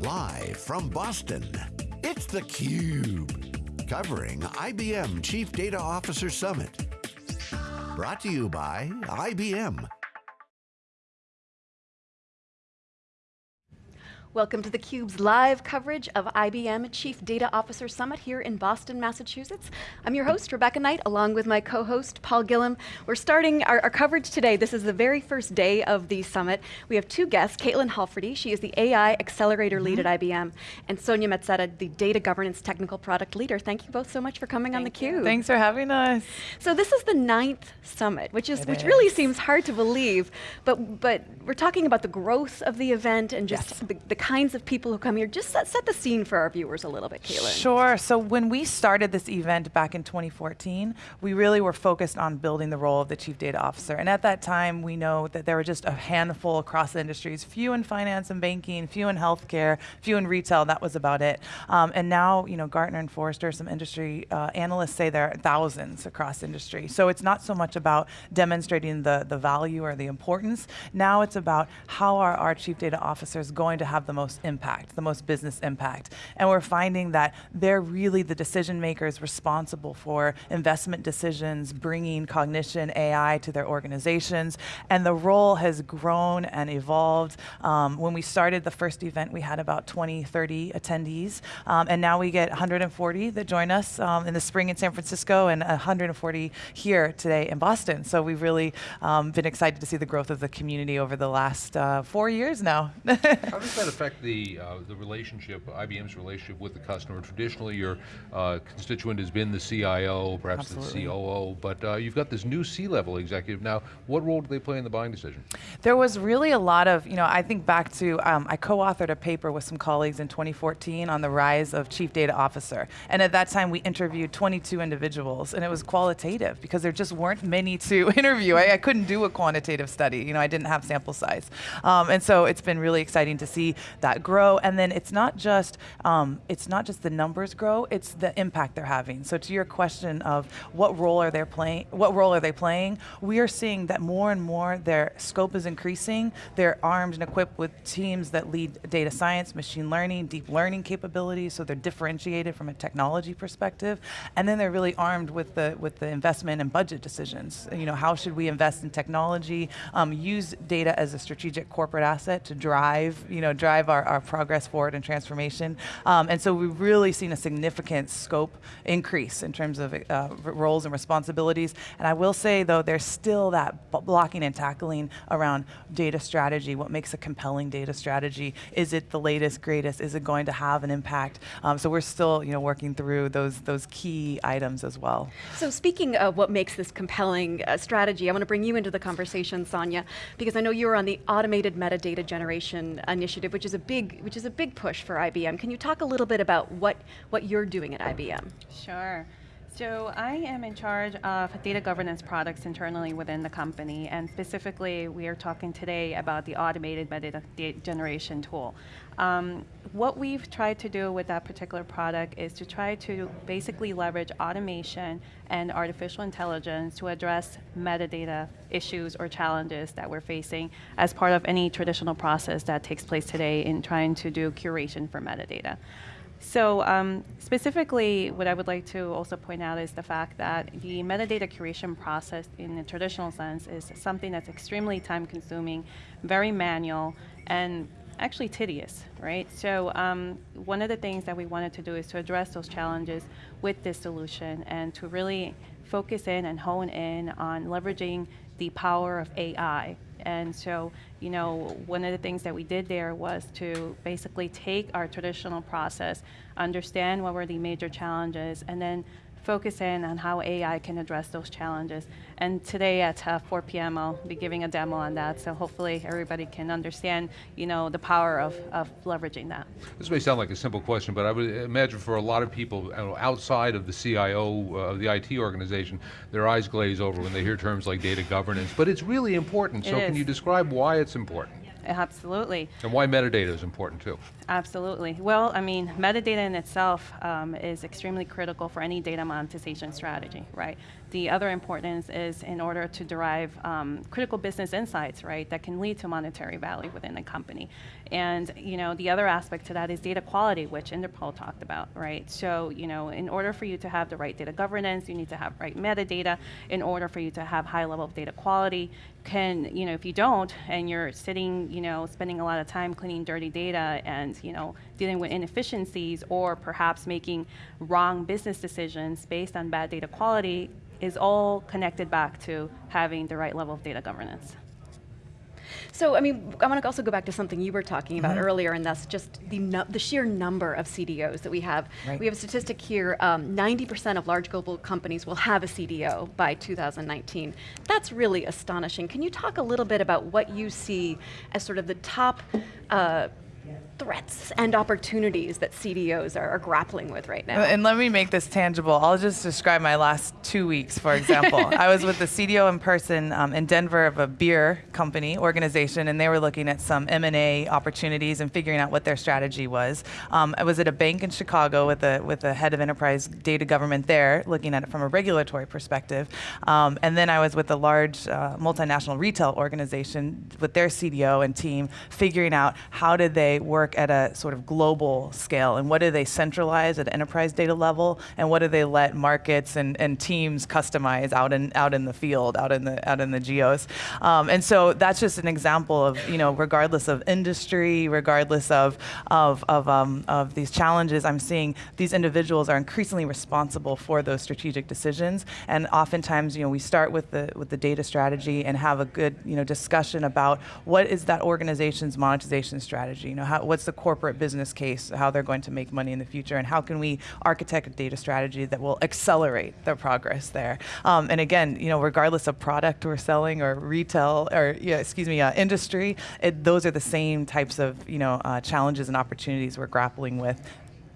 Live from Boston, it's theCUBE. Covering IBM Chief Data Officer Summit. Brought to you by IBM. Welcome to theCUBE's live coverage of IBM Chief Data Officer Summit here in Boston, Massachusetts. I'm your host, Rebecca Knight, along with my co-host, Paul Gillin. We're starting our, our, coverage today. This is the very first day of the summit. We have two guests, Caitlin Halferty, she is the AI Accelerator mm -hmm. Lead at IBM, and Sonia Mezzetta, the Data Governance Technical Product Leader. Thank you both so much for coming Thank on theCUBE. Thanks for having us. So this is the ninth summit, which is it which is. really seems hard to believe, but, but we're talking about the growth of the event and just yes. the, the kinds of people who come here. Just set, set, the scene for our viewers a little bit, Caitlin. Sure, so when we started this event back in 2014, we really were focused on building the role of the Chief Data Officer. And at that time, we know that there were just a handful across the industries, few in finance and banking, few in healthcare, few in retail, that was about it. Um, and now, you know, Gartner and Forrester, some industry uh, analysts say there are thousands across industry. So it's not so much about demonstrating the, the value or the importance. Now it's about how are our Chief Data Officers going to have the most impact the most business impact. And we're finding that they're really the decision makers responsible for investment decisions, bringing cognition, AI to their organizations. And the role has grown and evolved. Um, when we started the first event, we had about 20, 30 attendees. Um, and now we get 140 that join us um, in the spring in San Francisco and 140 here today in Boston. So we've really um, been excited to see the growth of the community over the last uh, four years now. How does that affect the uh, the relationship, IBM's relationship with the customer. Traditionally, your uh, constituent has been the CIO, perhaps Absolutely. the COO, but uh, you've got this new C-level executive now. What role do they play in the buying decision? There was really a lot of, you know, I think back to, um, I co-authored a paper with some colleagues in 2014 on the rise of Chief Data Officer. And at that time, we interviewed 22 individuals, and it was qualitative because there just weren't many to interview. I, I couldn't do a quantitative study. You know, I didn't have sample size. Um, and so it's been really exciting to see that grow and then it's not just um, it's not just the numbers grow; it's the impact they're having. So to your question of what role are they playing, what role are they playing? We are seeing that more and more their scope is increasing. They're armed and equipped with teams that lead data science, machine learning, deep learning capabilities. So they're differentiated from a technology perspective, and then they're really armed with the with the investment and budget decisions. You know, how should we invest in technology? Um, use data as a strategic corporate asset to drive you know drive our, our progress forward and transformation. Um, and so we've really seen a significant scope increase in terms of uh, roles and responsibilities. And I will say though, there's still that blocking and tackling around data strategy. What makes a compelling data strategy? Is it the latest, greatest? Is it going to have an impact? Um, so we're still you know, working through those, those key items as well. So speaking of what makes this compelling uh, strategy, I want to bring you into the conversation, Sonia, because I know you're on the automated metadata generation initiative, which is a big which is a big push for IBM. Can you talk a little bit about what, what you're doing at IBM? Sure. So I am in charge of data governance products internally within the company, and specifically we are talking today about the automated metadata generation tool. Um, what we've tried to do with that particular product is to try to basically leverage automation and artificial intelligence to address metadata issues or challenges that we're facing as part of any traditional process that takes place today in trying to do curation for metadata. So um, specifically, what I would like to also point out is the fact that the metadata curation process in the traditional sense is something that's extremely time consuming, very manual, and actually tedious, right? So um, one of the things that we wanted to do is to address those challenges with this solution and to really focus in and hone in on leveraging the power of AI and so, you know, one of the things that we did there was to basically take our traditional process, understand what were the major challenges, and then focus in on how AI can address those challenges. And today at uh, 4 p.m. I'll be giving a demo on that, so hopefully everybody can understand you know, the power of, of leveraging that. This may sound like a simple question, but I would imagine for a lot of people outside of the CIO, uh, of the IT organization, their eyes glaze over when they hear terms like data governance, but it's really important, it so is. can you describe why it's important? Absolutely. And why metadata is important too. Absolutely. Well, I mean, metadata in itself um, is extremely critical for any data monetization strategy, right? The other importance is in order to derive um, critical business insights, right, that can lead to monetary value within a company. And, you know, the other aspect to that is data quality, which Inderpal talked about, right? So, you know, in order for you to have the right data governance, you need to have right metadata. In order for you to have high level of data quality, can, you know, if you don't, and you're sitting, you know, spending a lot of time cleaning dirty data and, you know, dealing with inefficiencies or perhaps making wrong business decisions based on bad data quality, is all connected back to having the right level of data governance. So, I mean, I want to also go back to something you were talking about mm -hmm. earlier, and that's just the, the sheer number of CDOs that we have. Right. We have a statistic here 90% um, of large global companies will have a CDO by 2019. That's really astonishing. Can you talk a little bit about what you see as sort of the top uh, threats and opportunities that CDOs are, are, grappling with right now. And let me make this tangible. I'll just describe my last two weeks, for example. I was with the CDO in person um, in Denver of a beer company organization, and they were looking at some M&A opportunities and figuring out what their strategy was. Um, I was at a bank in Chicago with a with a head of enterprise data governance there, looking at it from a regulatory perspective. Um, and then I was with a large uh, multinational retail organization with their CDO and team, figuring out how did they work at a sort of global scale and what do they centralize at enterprise data level and what do they let markets and, and teams customize out in out in the field, out in the out in the geos. Um, and so that's just an example of, you know, regardless of industry, regardless of of of, um, of these challenges, I'm seeing these individuals are increasingly responsible for those strategic decisions. And oftentimes, you know, we start with the with the data strategy and have a good, you know, discussion about what is that organization's monetization strategy. You know, how, what's the corporate business case, how they're going to make money in the future, and how can we architect a data strategy that will accelerate their progress there. Um, and again, you know, regardless of product we're selling or retail or yeah, excuse me, uh, industry, it, those are the same types of you know uh, challenges and opportunities we're grappling with.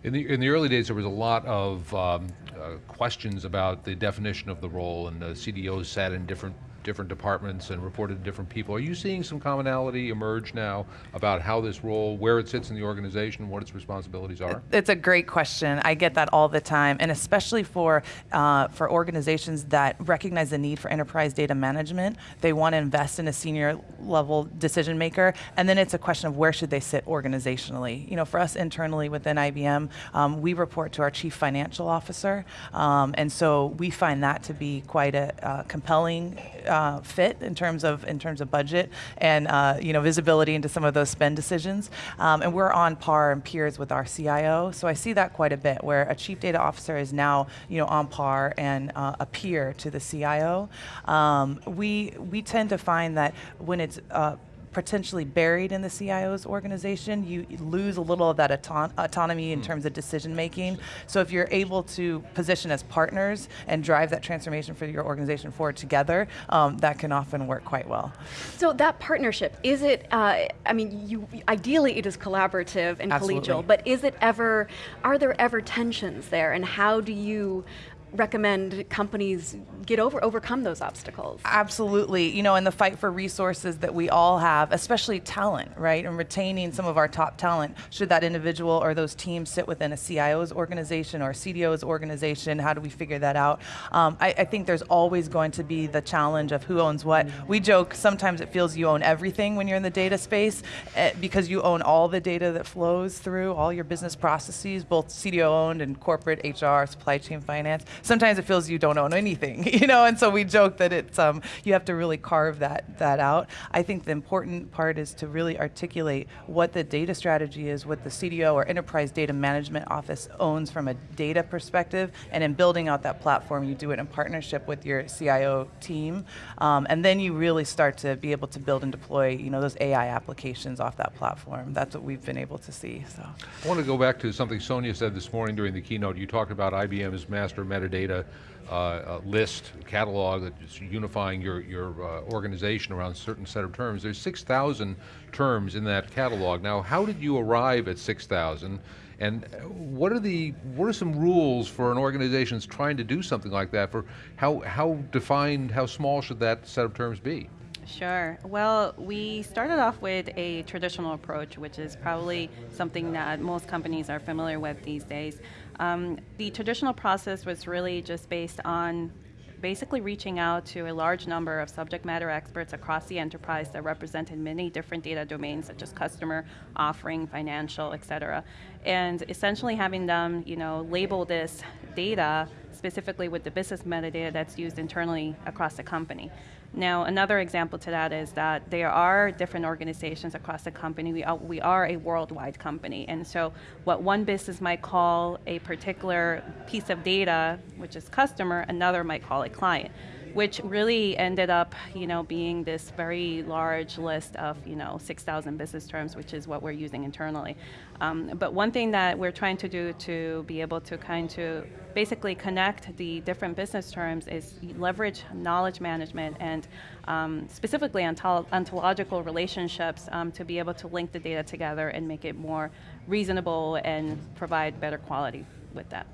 In the, in the early days, there was a lot of um, uh, questions about the definition of the role, and the CDOs sat in different different departments and reported to different people. Are you seeing some commonality emerge now about how this role, where it sits in the organization, what its responsibilities are? It's a great question. I get that all the time, and especially for uh, for organizations that recognize the need for enterprise data management. They want to invest in a senior level decision maker, and then it's a question of where should they sit organizationally. You know, for us internally within IBM, um, we report to our chief financial officer, um, and so we find that to be quite a uh, compelling. Uh, uh, fit in terms of in terms of budget and uh, you know visibility into some of those spend decisions. Um, and we're on par and peers with our CIO. So I see that quite a bit, where a chief data officer is now you know on par and uh, a peer to the CIO. Um, we we tend to find that when it's uh, potentially buried in the CIO's organization, you lose a little of that auton autonomy in mm. terms of decision making. So if you're able to position as partners and drive that transformation for your organization forward together, um, that can often work quite well. So that partnership, is it, uh, I mean, you, ideally it is collaborative and Absolutely. collegial, but is it ever, are there ever tensions there and how do you recommend companies get over overcome those obstacles? Absolutely. You know in the fight for resources that we all have especially talent right and retaining some of our top talent. Should that individual or those teams sit within a cio's organization or cdo's organization? How do we figure that out? Um, I, I, think there's always going to be the challenge of who owns what. We joke sometimes it feels you own everything when you're in the data space eh, because you own all the data that flows through all your business processes both cdo owned and corporate hr supply chain finance sometimes it feels you don't own anything, you know, and so we joke that it's, um, you have to really carve that, that out. I think the important part is to really articulate what the data strategy is, what the CDO or Enterprise Data Management Office owns from a data perspective, and in building out that platform, you do it in partnership with your CIO team, um, and then you really start to be able to build and deploy, you know, those AI applications off that platform. That's what we've been able to see, so. I want to go back to something Sonia said this morning during the keynote. You talked about IBM's master metadata data uh, list, catalog that's unifying your, your uh, organization around a certain set of terms. There's 6,000 terms in that catalog. Now, how did you arrive at 6,000? And what are the what are some rules for an organization that's trying to do something like that? For how how defined, how small should that set of terms be? Sure. Well, we started off with a traditional approach, which is probably something that most companies are familiar with these days. Um, the traditional process was really just based on basically reaching out to a large number of subject matter experts across the enterprise that represented many different data domains such as customer, offering, financial, et cetera. And essentially having them you know, label this data specifically with the business metadata that's used internally across the company. Now, another example to that is that there are different organizations across the company. We are, we are a worldwide company, and so what one business might call a particular piece of data, which is customer, another might call a client which really ended up, you know, being this very large list of, you know, 6,000 business terms, which is what we're using internally. Um, but one thing that we're trying to do to be able to kind of basically connect the different business terms is leverage knowledge management and um, specifically ontological relationships um, to be able to link the data together and make it more reasonable and provide better quality with that.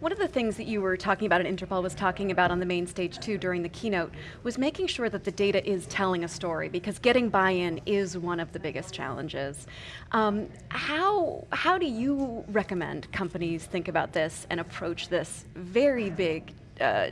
One of the things that you were talking about and Inderpal was talking about on the main stage too during the keynote was making sure that the data is telling a story because getting buy-in is one of the biggest challenges. Um, how, how do you recommend companies think about this and approach this very big, uh,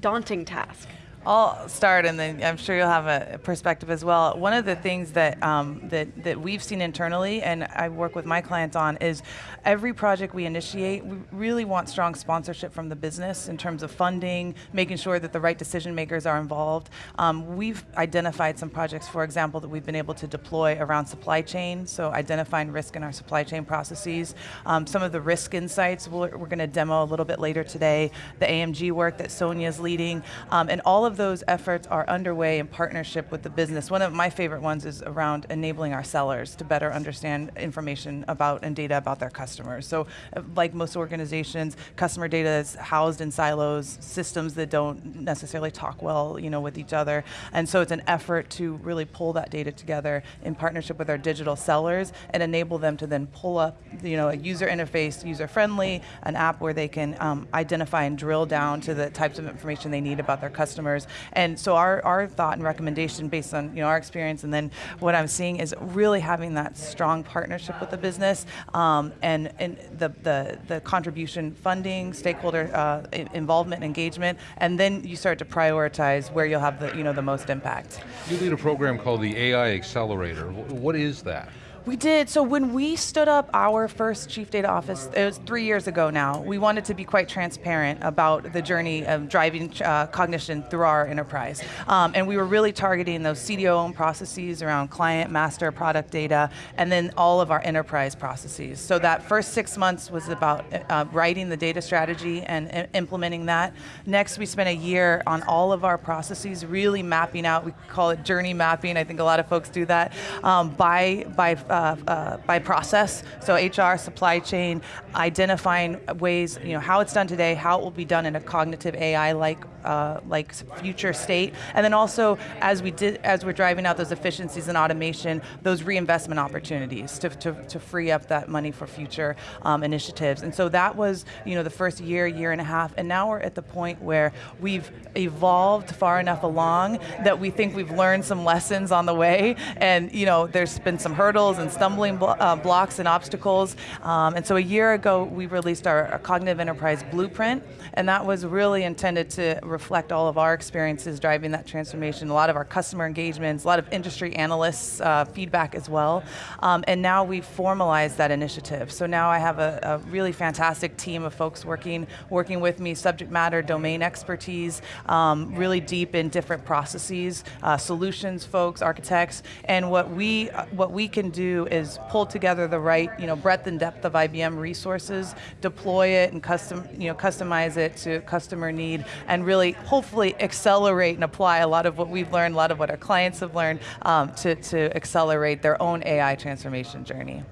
daunting task? I'll start, and then I'm sure you'll have a perspective as well. One of the things that um, that that we've seen internally, and I work with my clients on, is every project we initiate, we really want strong sponsorship from the business in terms of funding, making sure that the right decision makers are involved. Um, we've identified some projects, for example, that we've been able to deploy around supply chain, so identifying risk in our supply chain processes. Um, some of the risk insights we're, we're going to demo a little bit later today. The AMG work that Sonia is leading, um, and all of those efforts are underway in partnership with the business. One of my favorite ones is around enabling our sellers to better understand information about and data about their customers. So uh, like most organizations, customer data is housed in silos, systems that don't necessarily talk well you know, with each other. And so it's an effort to really pull that data together in partnership with our digital sellers and enable them to then pull up you know, a user interface, user-friendly, an app where they can um, identify and drill down to the types of information they need about their customers customers. And so our, our thought and recommendation based on you know, our experience and then what I'm seeing is really having that strong partnership with the business um, and, and the, the, the contribution funding, stakeholder uh, involvement, engagement, and then you start to prioritize where you'll have the, you know, the most impact. You lead a program called the AI Accelerator. What is that? We did. So when we stood up our first chief data office, it was three years ago now, we wanted to be quite transparent about the journey of driving uh, cognition through our enterprise. Um, and we were really targeting those CDO-owned processes around client, master, product data, and then all of our enterprise processes. So that first six months was about uh, writing the data strategy and implementing that. Next, we spent a year on all of our processes, really mapping out, we call it journey mapping, I think a lot of folks do that, um, by, by uh, by process. So HR, supply chain, identifying ways, you know, how it's done today, how it will be done in a cognitive AI-like uh, like future state, and then also as we did, as we're driving out those efficiencies and automation, those reinvestment opportunities to, to, to free up that money for future um, initiatives. And so that was, you know, the first year, year and a half, and now we're at the point where we've evolved far enough along that we think we've learned some lessons on the way, and you know, there's been some hurdles and stumbling blo uh, blocks and obstacles. Um, and so a year ago, we released our, our, Cognitive Enterprise Blueprint, and that was really intended to reflect all of our experiences driving that transformation, a lot of our customer engagements, a lot of industry analysts' uh, feedback as well. Um, and now we've formalized that initiative. So now I have a, a, really fantastic team of folks working, working with me, subject matter, domain expertise, um, really deep in different processes, uh, solutions folks, architects, and what we, uh, what we can do is pull together the right, you know, breadth and depth of IBM resources, deploy it and custom, you know, customize it to customer need, and really, hopefully, accelerate and apply a lot of what we've learned, a lot of what our clients have learned, um, to, to accelerate their own AI transformation journey.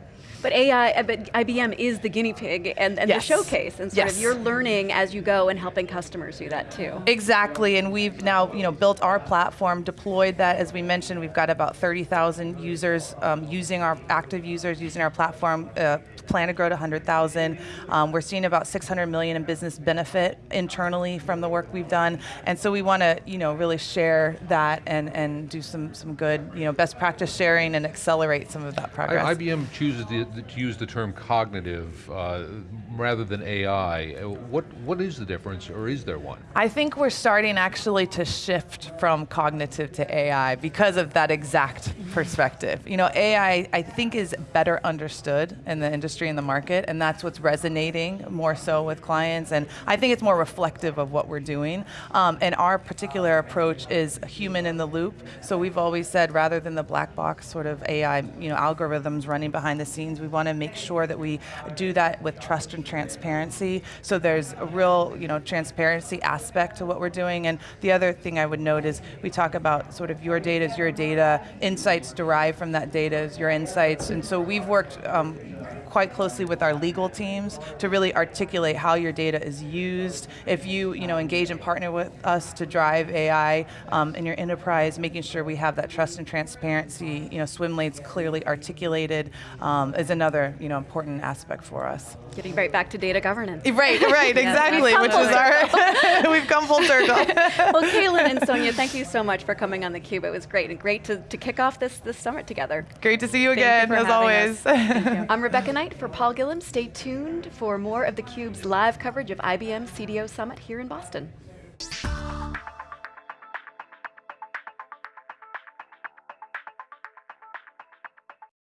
But AI, uh, but IBM is the guinea pig and, and Yes. the showcase, and sort Yes. of you're learning as you go and helping customers do that too. Exactly, and we've now you know built our platform, deployed that. As we mentioned, we've got about 30,000 users um, using our active users using our platform. Uh, plan to grow to 100,000. Um, we're seeing about 600 million in business benefit internally from the work we've done, and so we want to you know really share that and and do some some good you know best practice sharing and accelerate some of that progress. I- IBM chooses the, the- to use the term cognitive uh, rather than AI. Uh, What what is the difference, or is there one? I think we're starting actually to shift from cognitive to AI because of that exact perspective. You know, AI I think is better understood in the industry and the market, and that's what's resonating more so with clients. And I think it's more reflective of what we're doing. Um, and our particular approach is human in the loop. So we've always said rather than the black box sort of AI, you know, algorithms running behind the scenes, we want to make sure that we do that with trust and transparency. So there's a real, you know, transparency aspect to what we're doing. And the other thing I would note is we talk about sort of your data is your data, insights derived from that data is your insights. And so we've worked um, quite closely with our legal teams to really articulate how your data is used. If you, you know, engage and partner with us to drive AI um, in your enterprise, making sure we have that trust and transparency, you know, swim lanes clearly articulated um, is another, you know, important aspect for us. Getting right back to data governance. Right, right, exactly, we've which is our, we've come full circle. well, Caitlin and Sonia, thank you so much for coming on theCUBE. It was great and great to, to kick off this, this summit together. Great to see you Thank again, for as always. I'm Rebecca Knight tonight for Paul Gillin. Stay tuned for more of theCUBE's live coverage of IBM CDO Summit here in Boston.